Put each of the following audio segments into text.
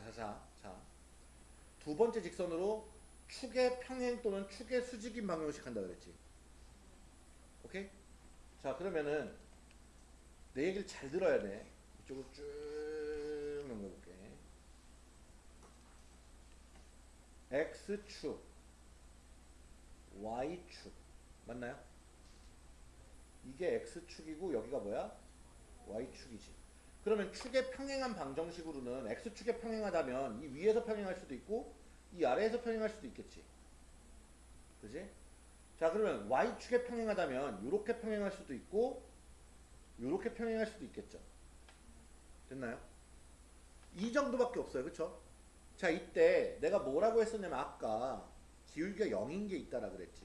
자, 자, 자, 자. 두 번째 직선으로 축의 평행 또는 축의 수직인 방향식 한다 그랬지. 오케이? 자, 그러면은 내 얘기를 잘 들어야 돼. 이쪽으로 쭉 넘겨볼게. X축, Y축. 맞나요? 이게 X축이고 여기가 뭐야? Y축이지. 그러면 축의 평행한 방정식으로는 X축에 평행하다면 이 위에서 평행할 수도 있고 이 아래에서 평행할 수도 있겠지. 그지? 자 그러면 Y축에 평행하다면 이렇게 평행할 수도 있고 이렇게 평행할 수도 있겠죠. 됐나요? 이 정도밖에 없어요. 그쵸? 자 이때 내가 뭐라고 했었냐면 아까 기울기가 0인 게 있다라 그랬지.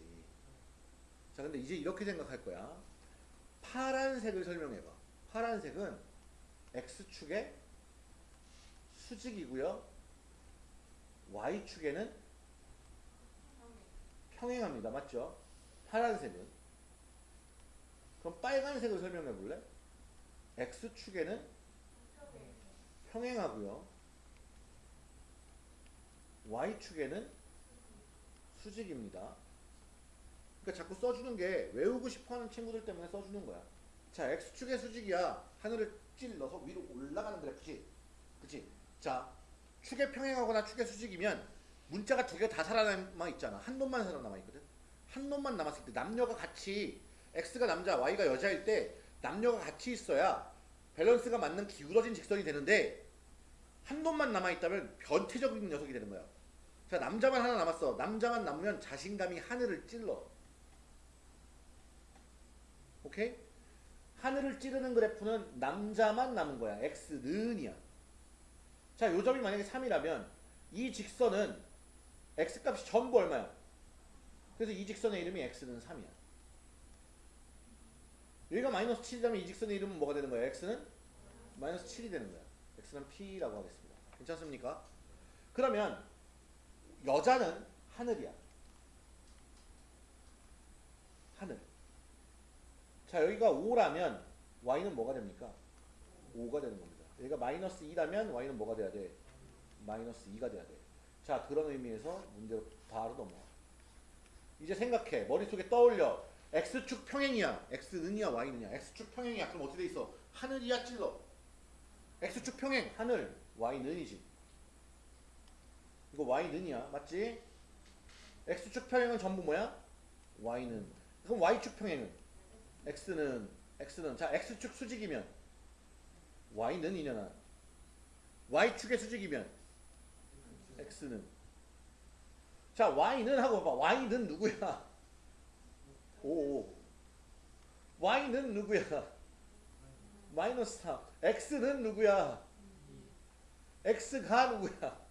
자 근데 이제 이렇게 생각할 거야. 파란색을 설명해봐. 파란색은 X축의 수직이고요. Y축에는 평행합니다. 맞죠? 파란색은. 그럼 빨간색을 설명해 볼래? X축에는 평행하고요. Y축에는 수직입니다. 그러니까 자꾸 써주는 게 외우고 싶어하는 친구들 때문에 써주는 거야. 자, x축의 수직이야. 하늘을 찔러서 위로 올라가는 그래프지. 그치? 자, 축의 평행하거나 축의 수직이면 문자가 두 개 다 살아남아 있잖아. 한 놈만 살아남아 있거든. 한 놈만 남았을 때 남녀가 같이 x가 남자, y가 여자일 때 남녀가 같이 있어야 밸런스가 맞는 기울어진 직선이 되는데 한 놈만 남아있다면 변태적인 녀석이 되는 거야. 자, 남자만 하나 남았어. 남자만 남으면 자신감이 하늘을 찔러. 오케이? 하늘을 찌르는 그래프는 남자만 남은 거야. x는이야. 자, 요 점이 만약에 3이라면 이 직선은 x값이 전부 얼마야? 그래서 이 직선의 이름이 x는 3이야. 여기가 마이너스 7이라면 이 직선의 이름은 뭐가 되는 거야? x는 마이너스 7이 되는 거야. x는 p라고 하겠습니다. 괜찮습니까? 그러면 여자는 하늘이야. 하늘. 자 여기가 5라면 y는 뭐가 됩니까? 5가 되는 겁니다. 여기가 마이너스 2라면 y는 뭐가 돼야 돼? 마이너스 2가 돼야 돼. 자 그런 의미에서 문제로 바로 넘어와. 이제 생각해. 머릿속에 떠올려. x축 평행이야. x는이야 y는이야. x축 평행이야. 그럼 어떻게 돼 있어? 하늘이야 찔러. x축 평행 하늘 y는이지. 이거 y는이야. 맞지? x축 평행은 전부 뭐야? y는. 그럼 y축 평행은? X는 x는 자 x축 수직이면 y는 이년아 y축의 수직이면 x는 자 y는 하고 봐봐 y는 누구야? 오 y는 누구야? 마이너스 3 x는 누구야? x가 누구야?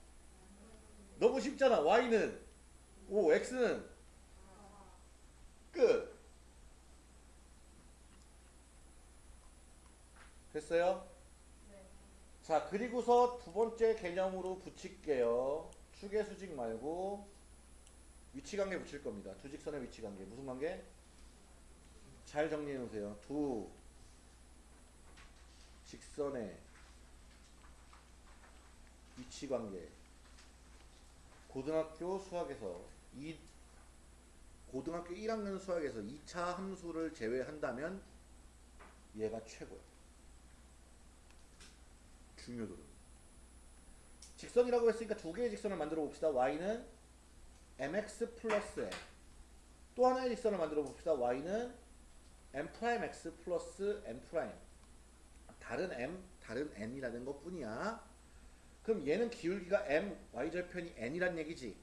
너무 쉽잖아 y는 오 x는 끝 됐어요? 자 그리고서 두 번째 개념으로 붙일게요. 축의 수직 말고 위치관계 붙일 겁니다. 두 직선의 위치관계. 무슨 관계? 잘 정리해 놓으세요. 두 직선의 위치관계. 고등학교 수학에서 이 고등학교 1학년 수학에서 2차 함수를 제외한다면 얘가 최고야 중요도는 직선이라고 했으니까 두 개의 직선을 만들어 봅시다. y는 mx 플러스 n 또 하나의 직선을 만들어 봅시다. y는 m 프라임 x 플러스 프라임 다른 m 다른 n이라는 것 뿐이야. 그럼 얘는 기울기가 m y절편이 n이란 얘기지.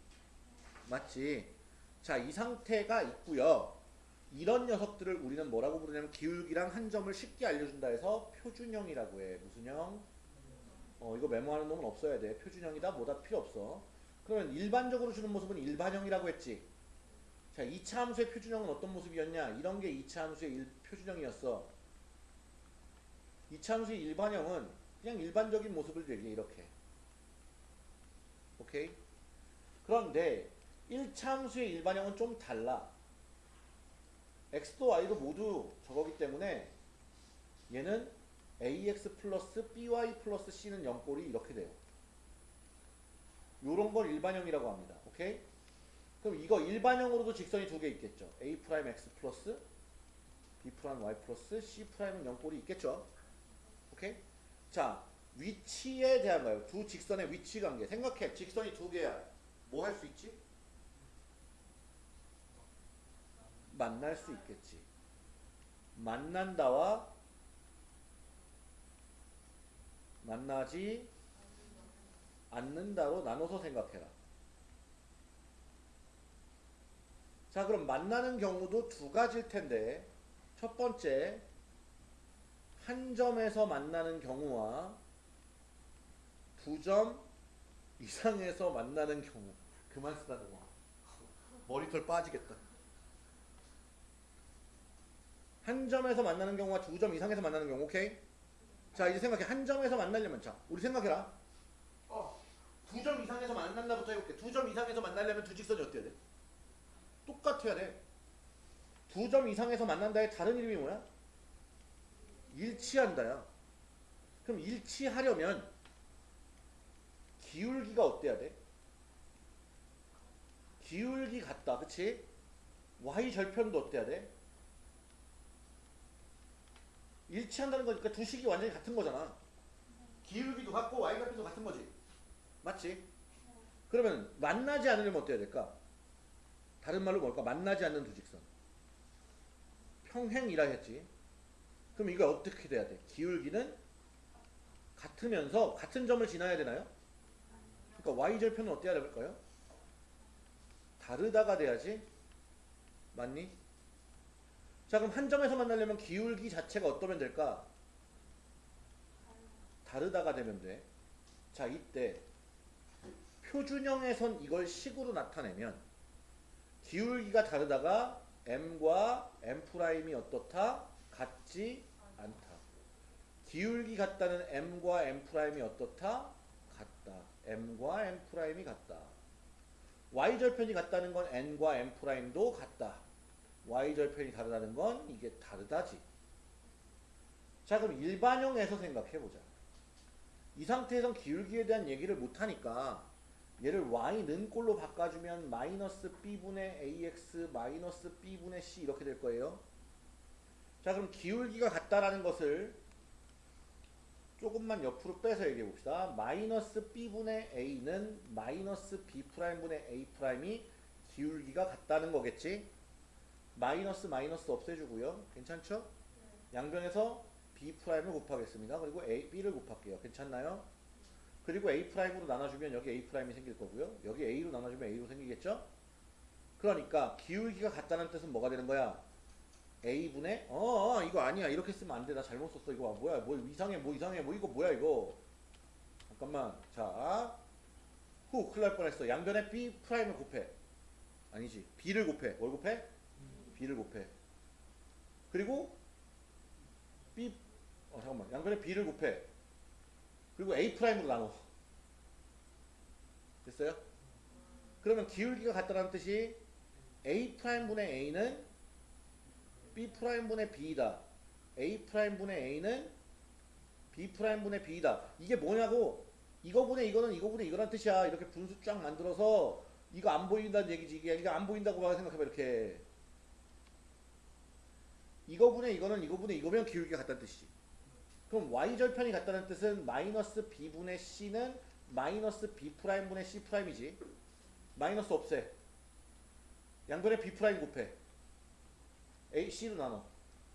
맞지? 자 이 상태가 있고요. 이런 녀석들을 우리는 뭐라고 부르냐면 기울기랑 한 점을 쉽게 알려준다 해서 표준형이라고 해. 무슨 형? 어, 이거 메모하는 놈은 없어야 돼. 표준형이다. 뭐다 필요 없어. 그러면 일반적으로 주는 모습은 일반형이라고 했지. 자, 2차 함수의 표준형은 어떤 모습이었냐? 이런 게 2차 함수의 일, 표준형이었어. 2차 함수의 일반형은 그냥 일반적인 모습을 얘기해. 이렇게. 오케이? 그런데 1차 함수의 일반형은 좀 달라. x도 y도 모두 저거기 때문에 얘는 ax 플러스 by 플러스 c는 0꼴이 이렇게 돼요. 요런 걸 일반형이라고 합니다. 오케이? 그럼 이거 일반형으로도 직선이 두 개 있겠죠. a 프라임 x 플러스 b 프라임 y 플러스 c 프라임은 0꼴이 있겠죠. 오케이? 자, 위치에 대한 거예요. 두 직선의 위치 관계. 생각해. 직선이 두 개야. 뭐 할 수 있지? 만날 수 있겠지. 만난다와 만나지 않는다로 나눠서 생각해라. 자, 그럼 만나는 경우도 두 가지일 텐데, 첫 번째, 한 점에서 만나는 경우와 두 점 이상에서 만나는 경우. 그만 쓰다는 거. 머리털 빠지겠다. 한 점에서 만나는 경우와 두 점 이상에서 만나는 경우, 오케이? 자, 이제 생각해. 한 점에서 만나려면, 자, 우리 생각해라. 어, 두 점 이상에서 만난다부터 해볼게. 두 점 이상에서 만나려면 두 직선이 어때야 돼? 똑같아야 돼. 두 점 이상에서 만난다의 다른 이름이 뭐야? 일치한다야. 그럼 일치하려면 기울기가 어때야 돼? 기울기 같다. 그치? y 절편도 어때야 돼? 일치한다는 거니까 두 식이 완전히 같은 거잖아. 기울기도 같고 y 절편도 같은 거지. 맞지? 그러면 만나지 않으려면 어때야 될까? 다른 말로 뭘까? 만나지 않는 두 직선. 평행이라 했지. 그럼 이거 어떻게 돼야 돼? 기울기는 같으면서 같은 점을 지나야 되나요? 그러니까 y절편은 어때야 될까요? 다르다가 돼야지. 맞니? 자 그럼 한 점에서 만나려면 기울기 자체가 어떠면 될까? 다르다가 되면 돼. 자 이때 표준형에선 이걸 식으로 나타내면 기울기가 다르다가 m과 m'이 어떻다? 같지 않다. 기울기 같다는 m과 m'이 어떻다? 같다. m과 m'이 같다. y절편이 같다는 건 n과 m'도 같다. Y절편이 다르다는 건 이게 다르다지. 자 그럼 일반형에서 생각해보자. 이 상태에선 기울기에 대한 얘기를 못하니까 얘를 y는 꼴로 바꿔주면 마이너스 b분의 ax 마이너스 b분의 c 이렇게 될 거예요. 자 그럼 기울기가 같다라는 것을 조금만 옆으로 빼서 얘기해 봅시다. 마이너스 b분의 a는 마이너스 b 프라임분의 a 프라임이 기울기가 같다는 거겠지. 마이너스 마이너스 없애주고요. 괜찮죠? 양변에서 b 프라임을 곱하겠습니다. 그리고 a, b를 곱할게요. 괜찮나요? 그리고 a 프라임으로 나눠주면 여기 a 프라임이 생길 거고요. 여기 a로 나눠주면 a로 생기겠죠? 그러니까 기울기가 같다는 뜻은 뭐가 되는 거야? a분의 어, 어 이거 아니야 이렇게 쓰면 안 돼. 나 잘못 썼어. 이거 뭐야? 뭐 이상해 뭐 이상해 뭐 이거 뭐야 이거 잠깐만 자 후, 큰일 날 뻔했어. 양변에 b 프라임을 곱해. 아니지. b를 곱해. 뭘 곱해? B를 곱해. 그리고 b 어 잠깐만. 양변에 b를 곱해. 그리고 a 프라임으로 나눠. 됐어요? 그러면 기울기가 같다는 뜻이 a 프라임 분의 a는 b 프라임 분의 b이다. a 프라임 분의 a는 b 프라임 분의 b이다. 이게 뭐냐고 이거 분의 이거는 이거 분의 이거란 뜻이야. 이렇게 분수 쫙 만들어서 이거 안 보인다는 얘기지. 이게 이거 안 보인다고 생각해봐 이렇게. 이거분의 이거는 이거분의 이거면 기울기가 같다는 뜻이지. 그럼 y절편이 같다는 뜻은 마이너스 b분의 c는 마이너스 b 프라임분의 c 프라임이지. 마이너스 없애. 양변에 b 곱해. a, c로 나눠.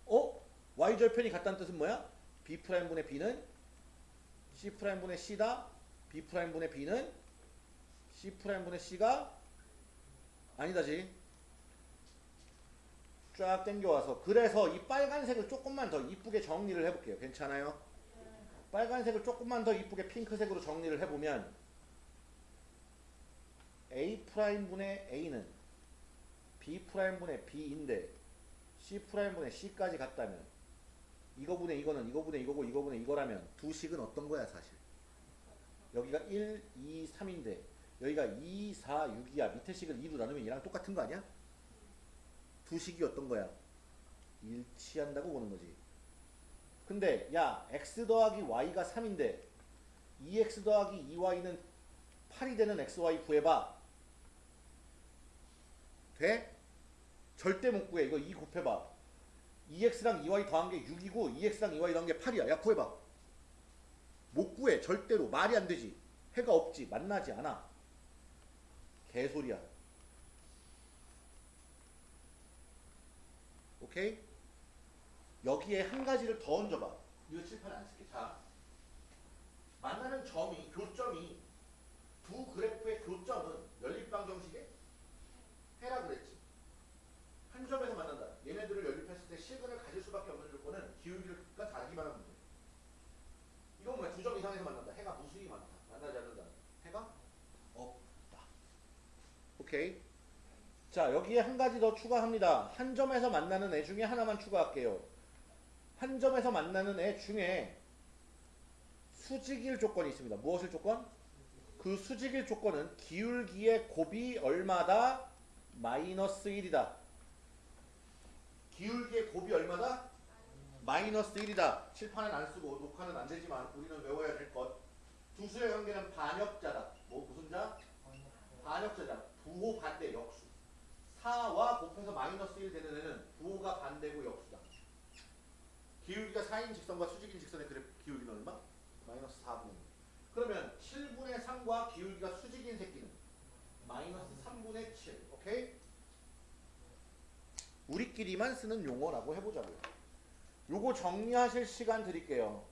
어? y절편이 같다는 뜻은 뭐야? b 프라임분의 b는 c 프라임분의 c다. b 프라임분의 b는 c 프라임분의 c가 아니다지. 쫙 당겨와서 그래서 이 빨간색을 조금만 더 이쁘게 정리를 해볼게요. 괜찮아요? 빨간색을 조금만 더 이쁘게 핑크색으로 정리를 해보면 a 프라임분의 a는 b 프라임분의 b인데 c 프라임분의 c까지 같다면 이거분의 이거는 이거분의 이거고 이거분의 이거라면 두 식은 어떤 거야 사실 여기가 1, 2, 3인데 여기가 2, 4, 6이야 밑에 식을 2로 나누면 얘랑 똑같은 거 아니야? 두 식이 어떤 거야? 일치한다고 보는 거지. 근데 야 x 더하기 y가 3인데 2x 더하기 2y는 8이 되는 xy 구해봐. 돼? 절대 못 구해. 이거 2 곱해봐. 2x랑 2y 더한 게 6이고 2x랑 2y 더한 게 8이야. 야 구해봐. 못 구해. 절대로. 말이 안 되지. 해가 없지. 만나지 않아. 개소리야. 오케이? 여기에 한 가지를 더 얹어봐. 이거 칠판에 안 쓸게. 자, 만나는 점이 교점이 두 그래프의 교점은 연립방 정식의 해라 그랬지. 한 점에서 만난다. 얘네들을 연립했을 때 실근을 가질 수밖에 없는 조건은 기울기가 다르기만 하면 돼. 이건 뭐야? 두 점 이상에서 만난다. 해가 무수히 많다. 만나지 않는다. 해가 없다. 오케이. 자 여기에 한 가지 더 추가합니다. 한 점에서 만나는 애 중에 하나만 추가할게요. 한 점에서 만나는 애 중에 수직일 조건이 있습니다. 무엇을 조건? 그 수직일 조건은 기울기의 곱이 얼마다? 마이너스 1이다. 기울기의 곱이 얼마다? 마이너스 1이다. 칠판은 안 쓰고 녹화는 안 되지만 우리는 외워야 될 것. 두 수의 관계는 반역자다. 뭐 무슨 자? 반역자다. 부호 반대 역수. 4와 곱해서 마이너스 1 되는 애는 부호가 반대고 역수다. 기울기가 4인 직선과 수직인 직선의 그래프 기울기는 얼마? 마이너스 4분의 1. 그러면 7분의 3과 기울기가 수직인 새끼는 마이너스 3분의 7. 오케이? 우리끼리만 쓰는 용어라고 해보자고요. 요거 정리하실 시간 드릴게요.